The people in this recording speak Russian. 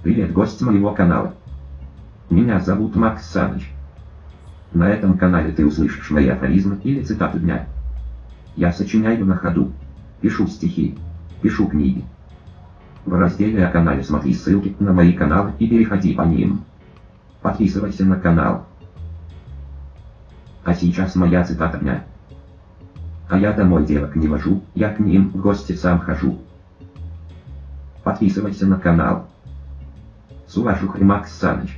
Привет, гость моего канала. Меня зовут Макс Саныч. На этом канале ты услышишь мои афоризмы или цитаты дня. Я сочиняю на ходу, пишу стихи, пишу книги. В разделе о канале смотри ссылки на мои каналы и переходи по ним. Подписывайся на канал. А сейчас моя цитата дня. А я домой девок не вожу, я к ним в гости сам хожу. Подписывайся на канал. С уважухой Макс Саныч.